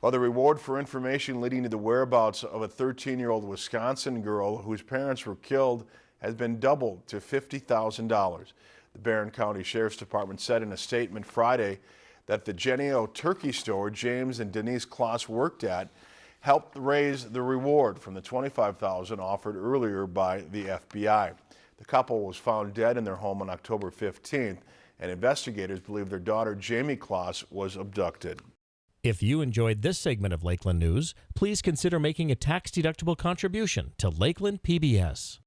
While the reward for information leading to the whereabouts of a 13-year-old Wisconsin girl whose parents were killed has been doubled to $50,000. The Barron County Sheriff's Department said in a statement Friday that the Jennie-O turkey store James and Denise Closs worked at helped raise the reward from the $25,000 offered earlier by the FBI. The couple was found dead in their home on October 15th, and investigators believe their daughter Jayme Closs was abducted. If you enjoyed this segment of Lakeland News, please consider making a tax-deductible contribution to Lakeland PBS.